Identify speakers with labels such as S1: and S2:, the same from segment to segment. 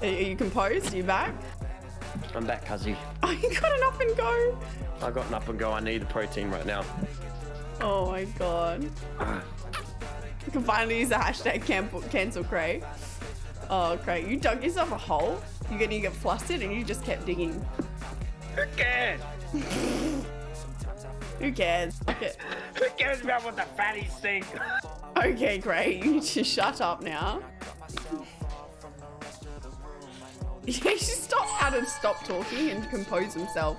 S1: Are you composed? Are you back?
S2: I'm back, Cuzzy.
S1: Oh, you got an up and go.
S2: I got an up and go. I need the protein right now.
S1: Oh my god. You can finally use the hashtag cancel, cancel Cray. Oh, Cray, you dug yourself a hole. You're gonna get flustered and you just kept digging.
S2: Who cares?
S1: Who cares?
S2: Who cares about what the fatties think?
S1: okay great. You just shut up now. He should stop Adam stop talking and compose himself.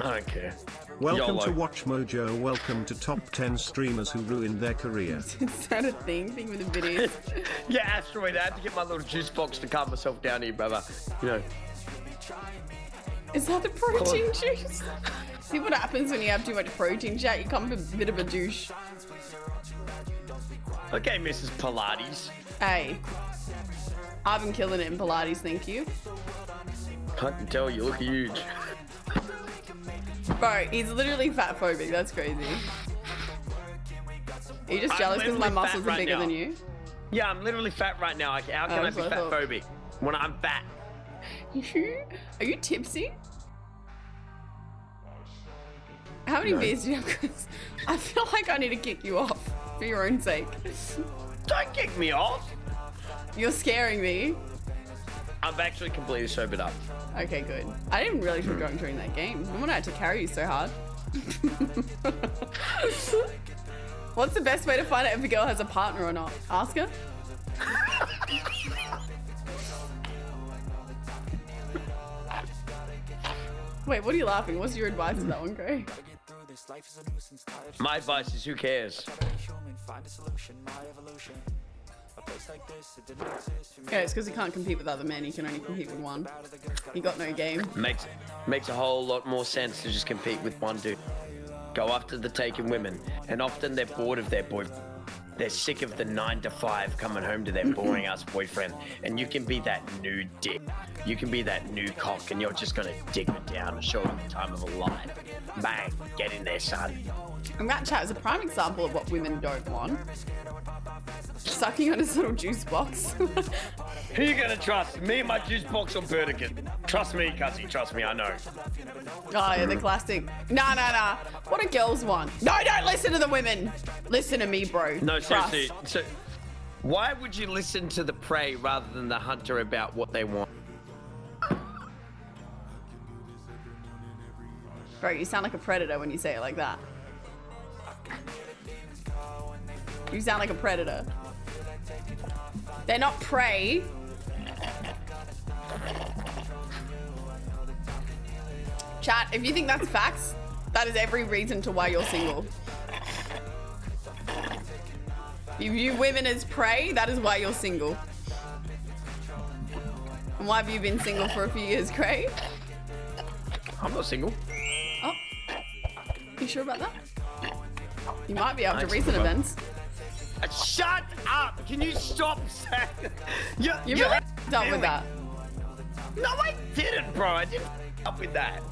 S2: I don't care.
S3: Welcome
S2: YOLO.
S3: to WatchMojo. Welcome to top 10 streamers who ruined their career.
S1: Is that a thing? Thing with the videos?
S2: Yeah, asteroid. I had to get my little juice box to calm myself down here, brother. You know.
S1: Is that the protein juice? See what happens when you have too much protein, chat? You become a bit of a douche.
S2: Okay, Mrs. Pilates.
S1: Hey. I've been killing it in Pilates, thank you.
S2: I can tell you look huge.
S1: Bro, he's literally fat phobic. That's crazy. Are you just
S2: I'm
S1: jealous because my muscles are bigger
S2: now.
S1: than you?
S2: Yeah, I'm literally fat right now. How can
S1: Oh,
S2: I be fat phobic when I'm fat?
S1: Are you tipsy? How many
S2: No.
S1: beers do you have? 'Cause I feel like I need to kick you off for your own sake.
S2: Don't kick me off.
S1: You're scaring me.
S2: I've actually completely sobered up.
S1: Okay, good. I didn't realize you were going during that game. No wonder I had to carry you so hard. What's the best way to find out if a girl has a partner or not? Ask her. Wait, what are you laughing? What's your advice to that one, Gray?
S2: My advice is who cares?
S1: Yeah, it's because he can't compete with other men. He can only compete with one. He got no game.
S2: Makes makes a whole lot more sense to just compete with one dude. Go after the taken women, and often they're bored of their boyfriend. They're sick of the nine to five coming home to their boring ass boyfriend, and you can be that new dick. You can be that new cock, and you're just gonna dig it down and show them the time of a life. Bang, get in there, son.
S1: And that chat is a prime example of what women don't want. Sucking on his little juice box.
S2: Who you gonna trust? Me and my juice box or Burdigan? Trust me, Cuzzy, trust me, I know.
S1: Oh, yeah, the classic. Nah, nah, nah. What do girls want? No, don't listen to the women. Listen to me, bro.
S2: No,
S1: Trust.
S2: seriously. So, why would you listen to the prey rather than the hunter about what they want?
S1: Bro, you sound like a predator when you say it like that. You sound like a predator. They're not prey. Chat, if you think that's facts, that is every reason to why you're single. If you view women as prey, that is why you're single. And why have you been single for a few years, Craig?
S2: I'm not single.
S1: Oh, you sure about that? You might be after recent
S2: bro.
S1: events.
S2: Uh, Shut up! Can you stop saying? You,
S1: You
S2: you
S1: really done with that.
S2: No, I didn't, bro. I didn't up with that.